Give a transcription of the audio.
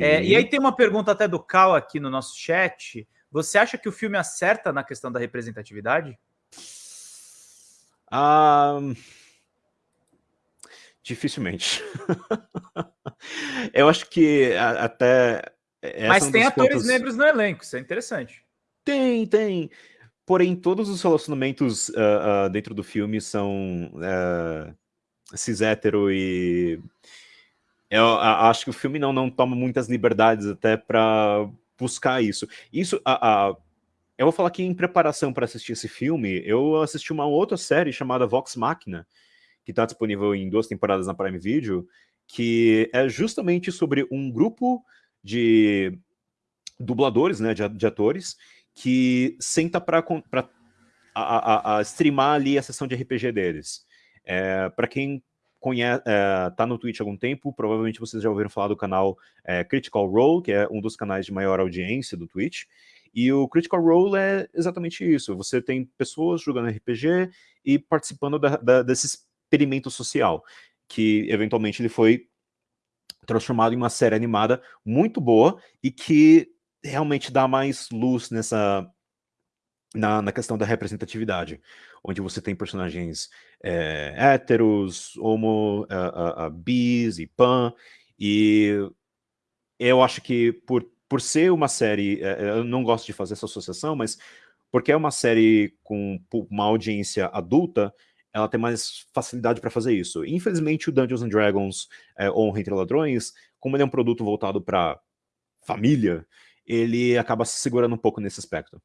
É, e aí tem uma pergunta até do Cal aqui no nosso chat. Você acha que o filme acerta na questão da representatividade? Um, dificilmente. Eu acho que até... Mas tem atores pontos... negros no elenco, isso é interessante. Tem, tem. Porém, todos os relacionamentos uh, uh, dentro do filme são uh, cis-hétero e... Eu acho que o filme não, não toma muitas liberdades até para buscar isso. Isso, a, a, eu vou falar que em preparação para assistir esse filme, eu assisti uma outra série chamada Vox Machina, que está disponível em duas temporadas na Prime Video, que é justamente sobre um grupo de dubladores, né, de, de atores, que senta para a, a, a, streamar ali a sessão de RPG deles. É, para quem conhece, é, tá no Twitch há algum tempo, provavelmente vocês já ouviram falar do canal é, Critical Role, que é um dos canais de maior audiência do Twitch, e o Critical Role é exatamente isso, você tem pessoas jogando RPG e participando da, da, desse experimento social, que eventualmente ele foi transformado em uma série animada muito boa e que realmente dá mais luz nessa na, na questão da representatividade, onde você tem personagens é, héteros, homo, uh, uh, uh, bis e pan, e eu acho que por, por ser uma série, eh, eu não gosto de fazer essa associação, mas porque é uma série com uma audiência adulta, ela tem mais facilidade para fazer isso. Infelizmente, o Dungeons and Dragons é, Honra Entre Ladrões, como ele é um produto voltado para família, ele acaba se segurando um pouco nesse aspecto.